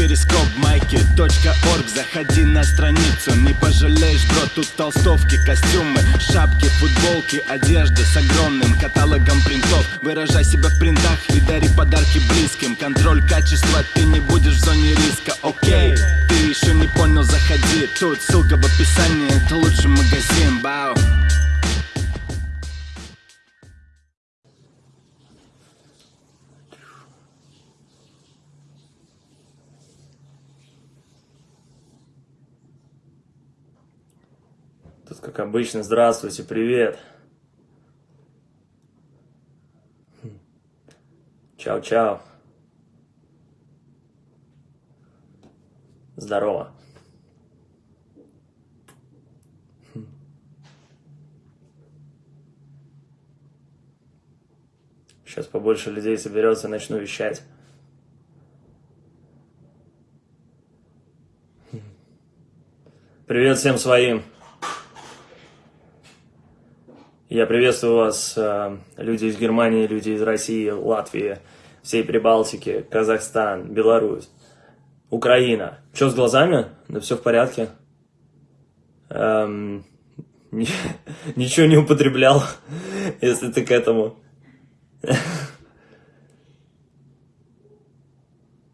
перископ майки .орг. Заходи на страницу, не пожалеешь, бро Тут толстовки, костюмы, шапки, футболки Одежда с огромным каталогом принтов. Выражай себя в принтах и дари подарки близким. Контроль качества, ты не будешь в зоне риска, окей Ты еще не понял, заходи. Тут ссылка в описании, это лучший магазин, бау как обычно, здравствуйте, привет. Чао-чао. Здорово. Сейчас побольше людей соберется, начну вещать. Привет всем своим. Я приветствую вас, э, люди из Германии, люди из России, Латвии, всей Прибалтики, Казахстан, Беларусь, Украина. Что с глазами? Да все в порядке. Эм, ничего не употреблял, если ты к этому.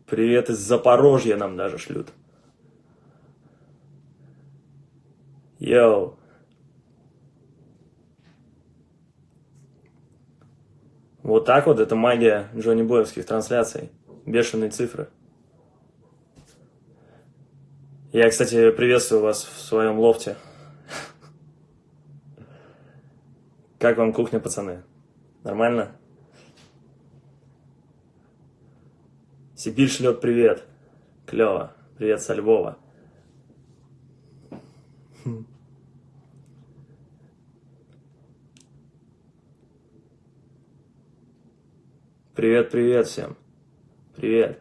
Привет из Запорожья нам даже шлют. Йоу. Вот так вот, это магия Джонни Боевских трансляций. Бешеные цифры. Я, кстати, приветствую вас в своем лофте. Как вам кухня, пацаны? Нормально? Сибирь шлет привет. Клево. Привет со Львова. Привет, привет всем. Привет.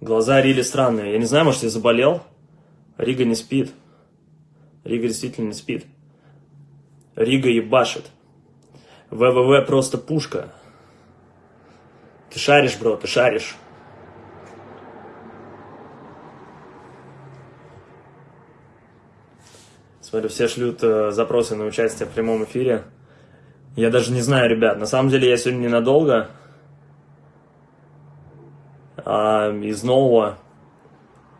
Глаза Рили странные. Я не знаю, может, я заболел? Рига не спит. Рига действительно не спит. Рига ебашит. ВВВ просто пушка. Ты шаришь, бро, ты шаришь. Смотрю, все шлют э, запросы на участие в прямом эфире. Я даже не знаю, ребят, на самом деле я сегодня ненадолго. А из нового...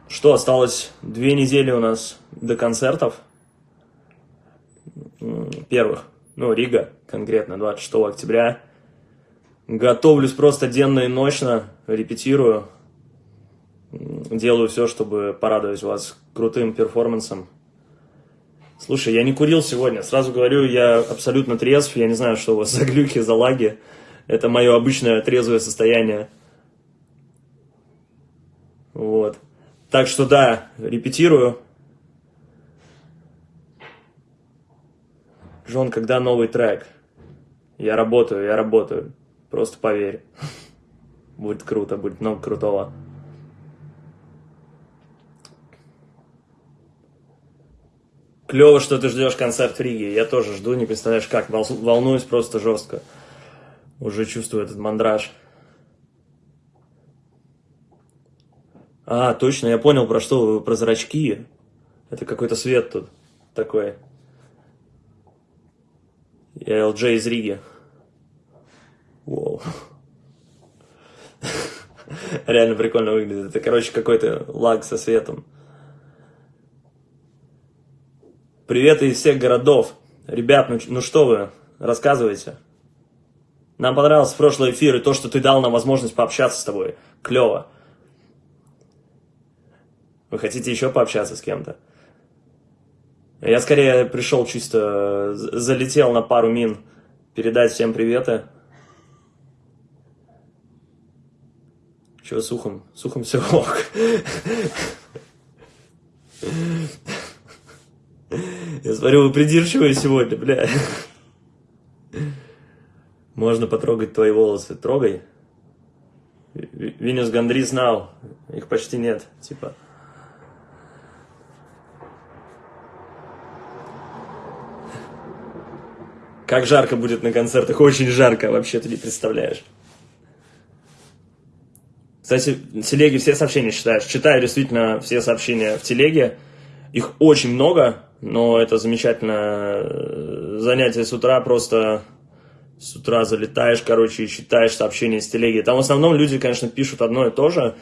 Что, осталось две недели у нас до концертов. Первых. Ну, Рига, конкретно, 26 октября. Готовлюсь просто денно и ночно, репетирую. Делаю все, чтобы порадовать вас крутым перформансом. Слушай, я не курил сегодня. Сразу говорю, я абсолютно трезв. Я не знаю, что у вас за глюки, за лаги. Это мое обычное трезвое состояние. Вот. Так что да, репетирую. Джон, когда новый трек? Я работаю, я работаю. Просто поверь. Будет круто, будет много крутого. Клево, что ты ждешь концерт в Риге. Я тоже жду, не представляешь как. Волнуюсь просто жестко. Уже чувствую этот мандраж. А, точно, я понял, про что про зрачки. Это какой-то свет тут такой. Я ЛД из Риги. Воу. Реально прикольно выглядит. Это, короче, какой-то лаг со светом. Привет из всех городов. Ребят, ну, ну что вы, рассказывайте. Нам понравился прошлый эфир и то, что ты дал нам возможность пообщаться с тобой. Клево. Вы хотите еще пообщаться с кем-то? Я скорее пришел чисто, залетел на пару мин, передать всем приветы. Чего с ухом? С ухом все ок. Я смотрю, вы придирчивые сегодня, бля. Можно потрогать твои волосы. Трогай. Винюс Гандри знал. Их почти нет. Типа. Как жарко будет на концертах, очень жарко, вообще ты не представляешь. Кстати, в телеге все сообщения читаешь? Читаю действительно все сообщения в телеге. Их очень много, но это замечательное занятие с утра, просто с утра залетаешь, короче, и читаешь сообщения с телеги. Там в основном люди, конечно, пишут одно и то же.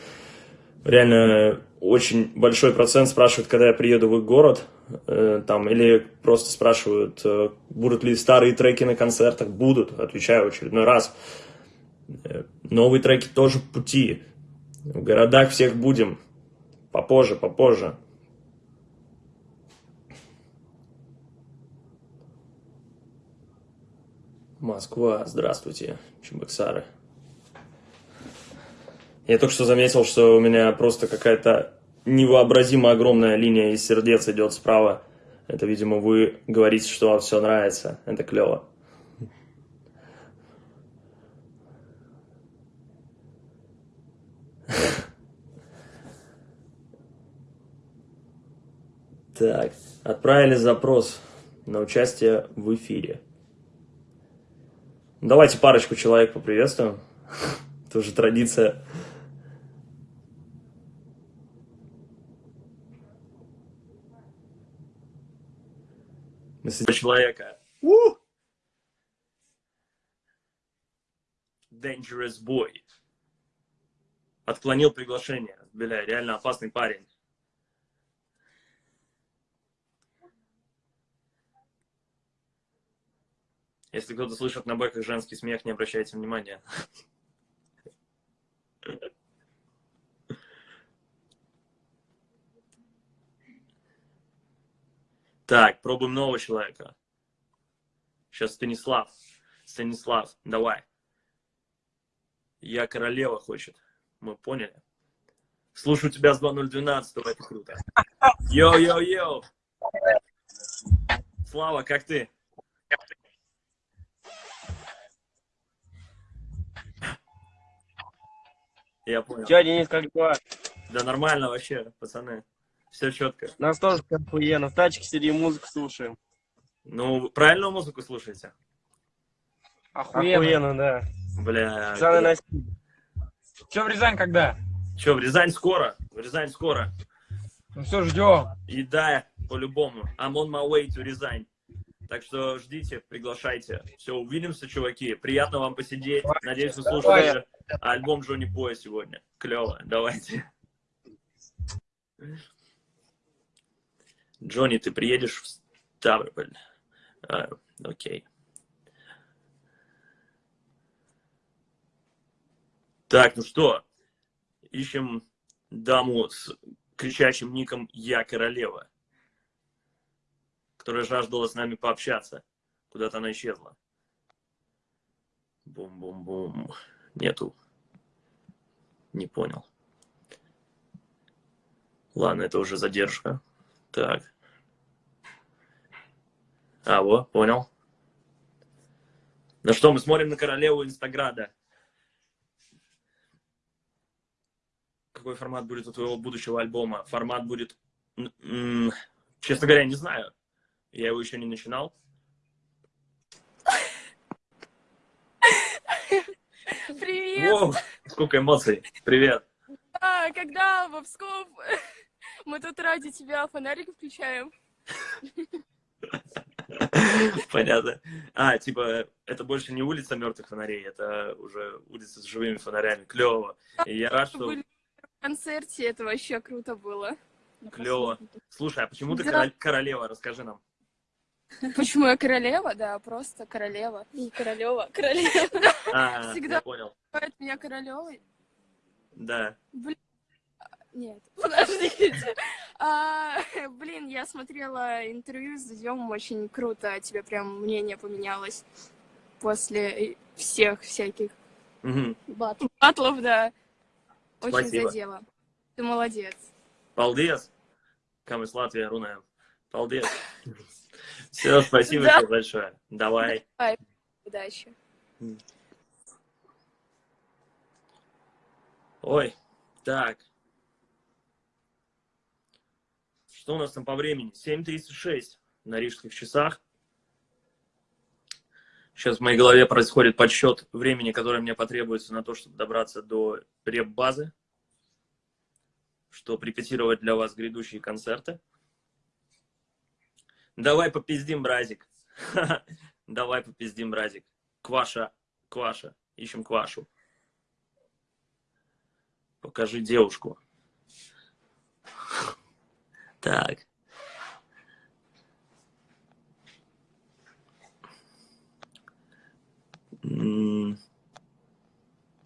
Реально очень большой процент спрашивают, когда я приеду в их город, э, там, или просто спрашивают, э, будут ли старые треки на концертах. Будут, отвечаю очередной раз. Э, новые треки тоже в пути. В городах всех будем. Попозже, попозже. Москва, здравствуйте, Чебоксары. Я только что заметил, что у меня просто какая-то невообразимо огромная линия из сердец идет справа. Это, видимо, вы говорите, что вам все нравится. Это клево. Так, отправили запрос на участие в эфире. Давайте парочку человек поприветствуем. Тоже традиция. человека. У! Dangerous boy. Отклонил приглашение. Бля, реально опасный парень. Если кто-то слышит на бэках женский смех, не обращайте внимания. Так, пробуем нового человека. Сейчас Станислав. Станислав, давай. Я королева хочет. Мы поняли. Слушаю тебя с 2012, это круто. Йоу-йоу-йоу. Слава, как ты? Я понял. Че, Денис, как дела? Да нормально вообще, пацаны. Все четко. Нас тоже охуенно. В тачке сидим, музыку слушаем. Ну, правильную музыку слушаете? Охуенно. Охуенно, да. Бля. Пацаны на Че в Рязань когда? Че, в Рязань скоро? В Рязань скоро. Ну все, ждем. И да, по-любому. I'm on my way to Рязань. Так что ждите, приглашайте. Все, увидимся, чуваки. Приятно вам посидеть. Надеюсь, вы слушали альбом Джонни Поя сегодня. Клево, давайте. Джонни, ты приедешь в Ставрополь? А, окей. Так, ну что, ищем даму с кричащим ником «Я королева» которая жаждала с нами пообщаться. Куда-то она исчезла. Бум-бум-бум. Нету. Не понял. Ладно, это уже задержка. Так. А, вот, понял. Ну что, мы смотрим на королеву Инстаграда. Какой формат будет у твоего будущего альбома? Формат будет, честно говоря, не знаю. Я его еще не начинал. Привет! Воу, сколько эмоций. Привет. А, когда в Псков мы тут ради тебя фонарик включаем. Понятно. А, типа, это больше не улица мертвых фонарей, это уже улица с живыми фонарями. Клево. И я рад, что... В концерте, это вообще круто было. Клево. Слушай, а почему ты да. королева? Расскажи нам. Почему я королева? Да, просто королева. И королева, королева. А, Всегда понял. называют меня королевой. Да. Блин. Нет, подождите. А, блин, я смотрела интервью с Дудем, очень круто. Тебе прям мнение поменялось после всех всяких угу. батлов. батлов, да. Очень Спасибо. задело. Ты молодец. Paldies! Kā mēs Latvijā runājam. Paldies! Все, спасибо тебе большое. Давай. Давай. Удачи. Ой, так. Что у нас там по времени? 7.36 на рижских часах. Сейчас в моей голове происходит подсчет времени, которое мне потребуется на то, чтобы добраться до реп-базы, чтобы репетировать для вас грядущие концерты. Давай попиздим, бразик. Давай попиздим, бразик. Кваша, Кваша. Ищем Квашу. Покажи девушку. Так.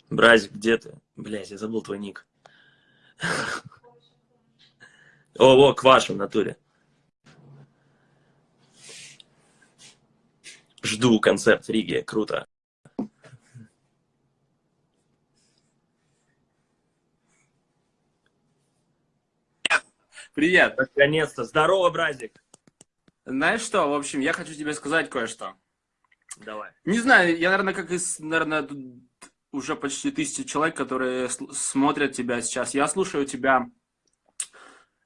Бразик, где ты? Блять, я забыл твой ник. О, о, Кваша в натуре. Жду концерт в Риге, круто. Привет. Наконец-то. Здорово, бразик. Знаешь что, в общем, я хочу тебе сказать кое-что. Давай. Не знаю, я, наверное, как из, наверное, уже почти тысячи человек, которые смотрят тебя сейчас. Я слушаю тебя,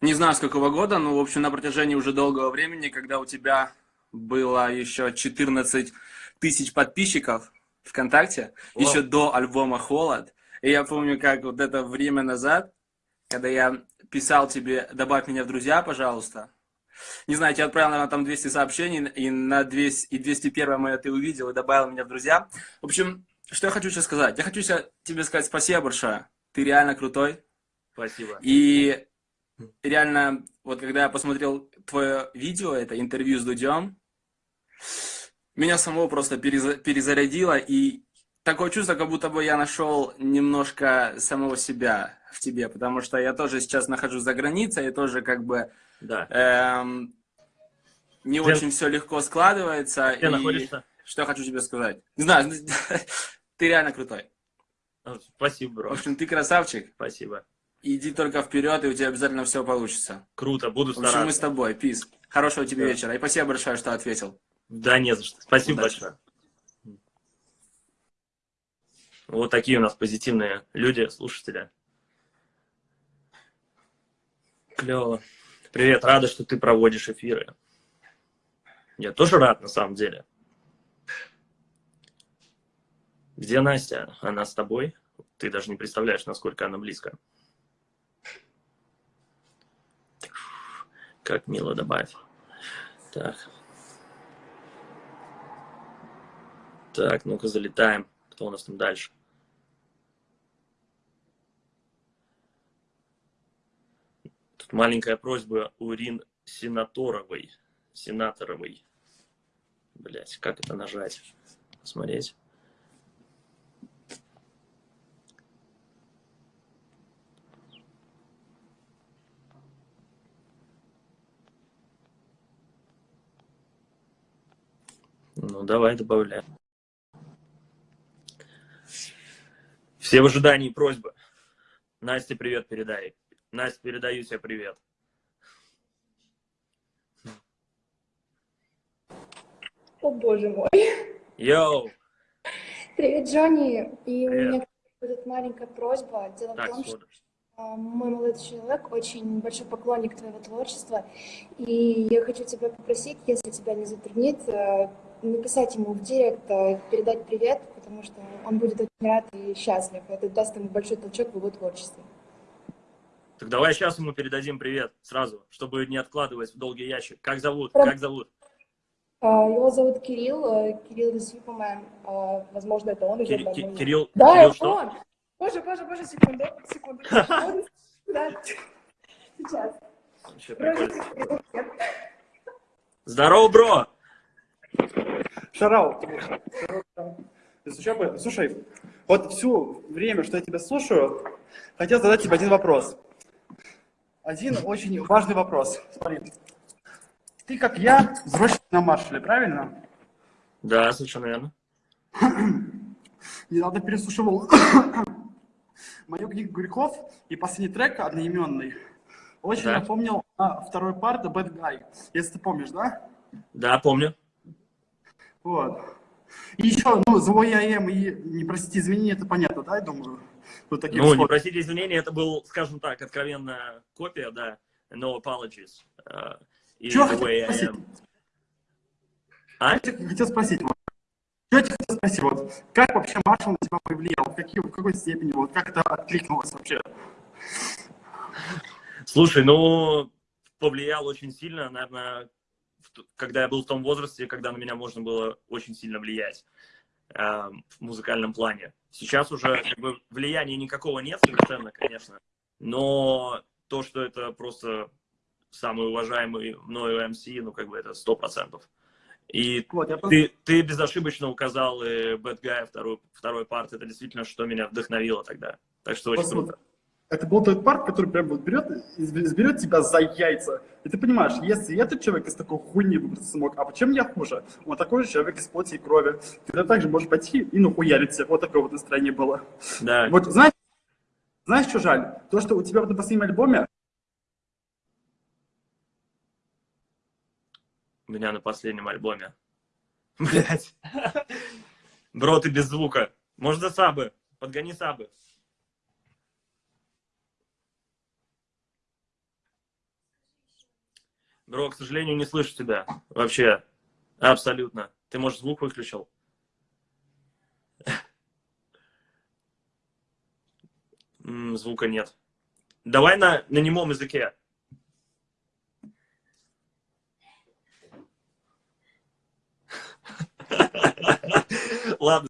не знаю с какого года, но, в общем, на протяжении уже долгого времени, когда у тебя было еще 14 тысяч подписчиков ВКонтакте, О. еще до альбома «Холод». И я помню, как вот это время назад, когда я писал тебе «добавь меня в друзья, пожалуйста», не знаю, я отправил, наверное, там 200 сообщений, и на 200, и 201 мое ты увидел и добавил меня в друзья. В общем, что я хочу тебе сказать? Я хочу тебе сказать спасибо большое. Ты реально крутой. Спасибо. И реально, вот когда я посмотрел твое видео, это интервью с Дудем, меня самого просто перезарядило, и такое чувство, как будто бы я нашел немножко самого себя в тебе, потому что я тоже сейчас нахожусь за границей, и тоже как бы да. эм, не Где... очень все легко складывается. Где и... находишься? Что я хочу тебе сказать? Не знаю, ты реально крутой. Спасибо, бро. В общем, ты красавчик. Спасибо. Иди только вперед, и у тебя обязательно все получится. Круто, буду стараться. В общем, мы с тобой. Пиз. Хорошего тебе да. вечера. И спасибо большое, что ответил. Да, не за что. Спасибо Удачи. большое. Вот такие у нас позитивные люди, слушатели. Клево. Привет, рада, что ты проводишь эфиры. Я тоже рад, на самом деле. Где Настя? Она с тобой? Ты даже не представляешь, насколько она близко. Как мило добавить. Так. Так, ну-ка залетаем. Кто у нас там дальше? Тут маленькая просьба у Рин Сенаторовой. Сенаторовой. Блять, как это нажать? Смотреть. Ну, давай добавляем. Все в ожидании просьбы. Настя, привет передай. Настя, передаю тебе привет. О, боже мой. Йоу. Привет, Джонни. И привет. у меня будет маленькая просьба. Дело так, в том, что а, мой молодой человек очень большой поклонник твоего творчества. И я хочу тебя попросить, если тебя не затруднит, э, написать ему в директ, э, передать привет, потому что он будет очень рад и счастлив. Это даст ему большой толчок в его творчестве. Так давай сейчас ему передадим привет сразу, чтобы не откладывать в долгий ящик. Как зовут? Про... Как зовут? А, его зовут Кирилл, э, Кирилл Юсуповмен. А, возможно, это он. Кир... Кир... Кирилл, да, Кирилл это что? он. Боже, боже, боже, секунду, секунду. Сейчас. Здорово, бро! Шарау. Слушай, вот всю время, что я тебя слушаю, хотел задать тебе один вопрос. Один очень важный вопрос. Смотри. Ты, как я, взросший на маршале, правильно? Да, совершенно верно. Недавно переслушивал мою книгу грехов и последний трек одноименный. Очень да. напомнил а, второй парт Bad Guy, если ты помнишь, да? Да, помню. Вот. И еще, ну, злой я эм и не простите извинения, это понятно, да, я думаю? Вот таких ну, не простите извинения, это был, скажем так, откровенная копия, да, no apologies. Uh, Чего хотел спросить? А? Хотел спросить, Что я тебе хотел спросить, вот, как вообще Маршал на тебя повлиял? В, какие, в какой степени? Вот, как это откликнулось вообще? Слушай, ну, повлиял очень сильно, наверное, когда я был в том возрасте, когда на меня можно было очень сильно влиять э, в музыкальном плане. Сейчас уже как бы, влияния никакого нет совершенно, конечно, но то, что это просто самый уважаемый мною МС, ну, как бы это сто процентов. И вот, я ты, ты безошибочно указал и Bad Guy, второй, второй парт. Это действительно, что меня вдохновило тогда. Так что очень круто. Это был тот парт, который прям вот берет, берет тебя за яйца. И ты понимаешь, если этот человек из такой хуйни выбраться смог, а почему я хуже? Он такой же человек из плоти и крови. Ты также можешь пойти и нахуярить всех. Вот такое вот настроение было. Да. Вот знаешь, знаешь, что жаль? То, что у тебя вот на последнем альбоме у меня на последнем альбоме. Блять. Бро, ты без звука. Можно сабы. Подгони сабы. Бро, к сожалению, не слышу тебя. Вообще. Абсолютно. Ты, может, звук выключил? Звука нет. Давай на, на немом языке. Ладно.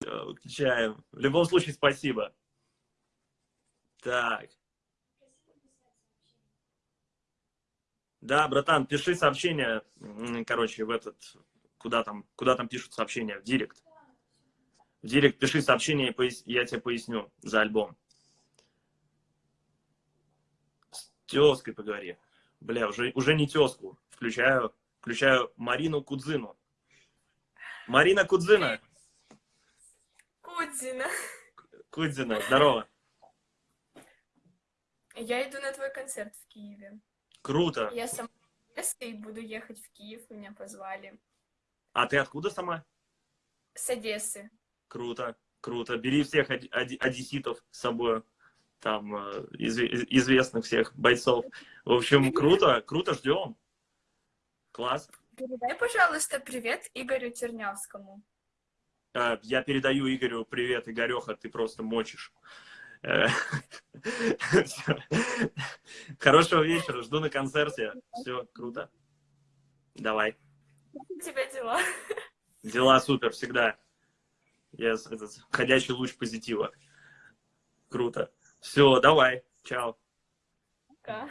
Выключаем. В любом случае, спасибо. Так. Да, братан, пиши сообщение, короче, в этот, куда там, куда там пишут сообщения, в директ. В директ пиши сообщение, я тебе поясню за альбом. С тезкой поговори. Бля, уже, уже не тезку. Включаю, включаю Марину Кудзину. Марина Кудзина. Кудзина. Кудзина, здорово. Я иду на твой концерт в Киеве. Круто. Я сама и буду ехать в Киев, меня позвали. А ты откуда сама? С Одессы. Круто, круто. Бери всех од одесситов с собой, там, э, из известных всех бойцов. В общем, круто, круто, ждем. Класс. Передай, пожалуйста, привет Игорю Тернявскому. Э, я передаю Игорю привет, Игореха, ты просто мочишь. Хорошего вечера, жду на концерте. Все, круто. Давай. У тебя дела? Дела супер, всегда. Я этот, ходячий луч позитива. Круто. Все, давай. Чао. Пока.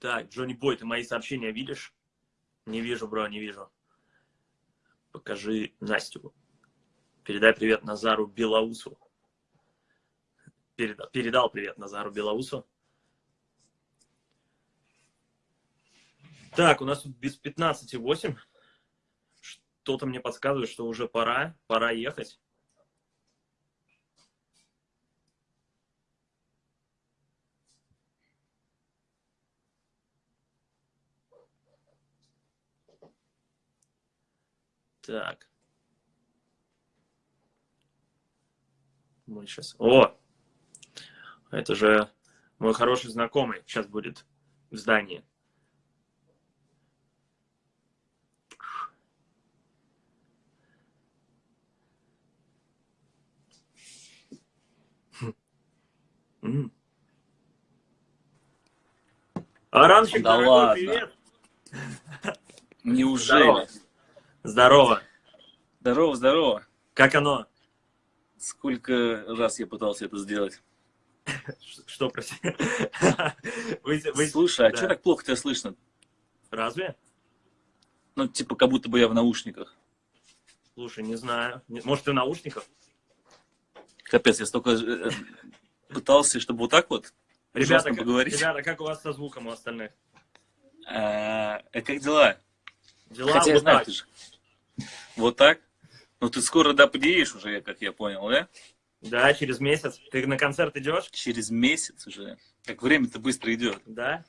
Так, Джонни Бой, ты мои сообщения видишь? Не вижу, бро, не вижу. Покажи Настю. Передай привет Назару Белоусу. Передал, передал привет Назару Белоусу. Так, у нас тут без 15,8. Что-то мне подсказывает, что уже пора, пора ехать. Так. Мы сейчас... О! Это же мой хороший знакомый сейчас будет в здании. Аранчик, да дорогой, ладно. привет! Неужели? Здорово. Здорово, здорово. Как оно? Сколько раз я пытался это сделать? Что, прости? Слушай, а что так плохо тебя слышно? Разве? Ну, типа, как будто бы я в наушниках. Слушай, не знаю. Может, ты в наушниках? Капец, я столько э, пытался, чтобы вот так вот ребята, как, поговорить. Ребята, как у вас со звуком у остальных? А, а как дела? Дела Хотя вот я знаю, так. ты же... Вот так? Ну, ты скоро, да, приедешь уже, как я понял, да? Да, через месяц. Ты на концерт идешь? Через месяц уже. Как время-то быстро идет. Да.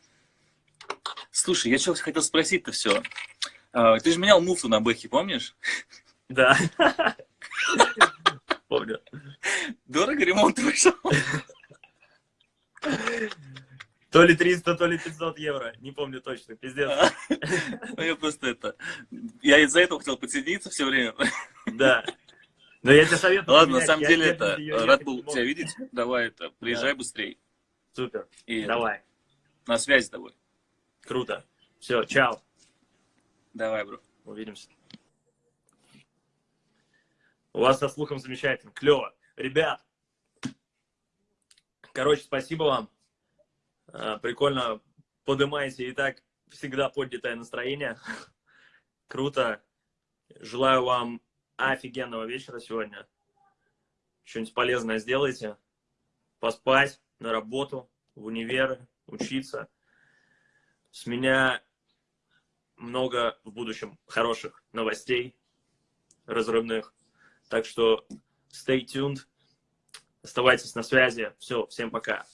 Слушай, я что хотел спросить-то все. А, ты же менял муфту на бэхе, помнишь? Да. Помню. Дорого ремонт вышел? То ли 300, то ли 500 евро. Не помню точно, пиздец. Ну, я просто это... Я из-за этого хотел подсоединиться все время. Да. Но я тебе советую. Ладно, на самом деле это... Рад был тебя видеть. Давай это, приезжай быстрее. Супер. Давай. На связи с тобой. Круто. Все, чао. Давай, бро. Увидимся. У вас со слухом замечательно. Клево. Ребят, короче, спасибо вам. А, прикольно поднимаете и так всегда поднятое настроение. Круто. Желаю вам офигенного вечера сегодня. Что-нибудь полезное сделайте. Поспать, на работу, в универы, учиться. С меня много в будущем хороших новостей, разрывных. Так что stay tuned, оставайтесь на связи. Все, всем пока.